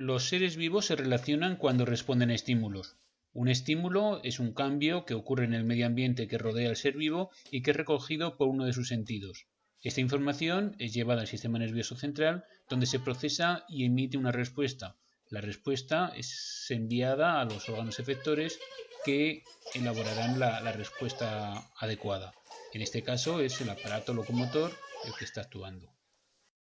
Los seres vivos se relacionan cuando responden a estímulos. Un estímulo es un cambio que ocurre en el medio ambiente que rodea al ser vivo y que es recogido por uno de sus sentidos. Esta información es llevada al sistema nervioso central, donde se procesa y emite una respuesta. La respuesta es enviada a los órganos efectores que elaborarán la, la respuesta adecuada. En este caso es el aparato locomotor el que está actuando.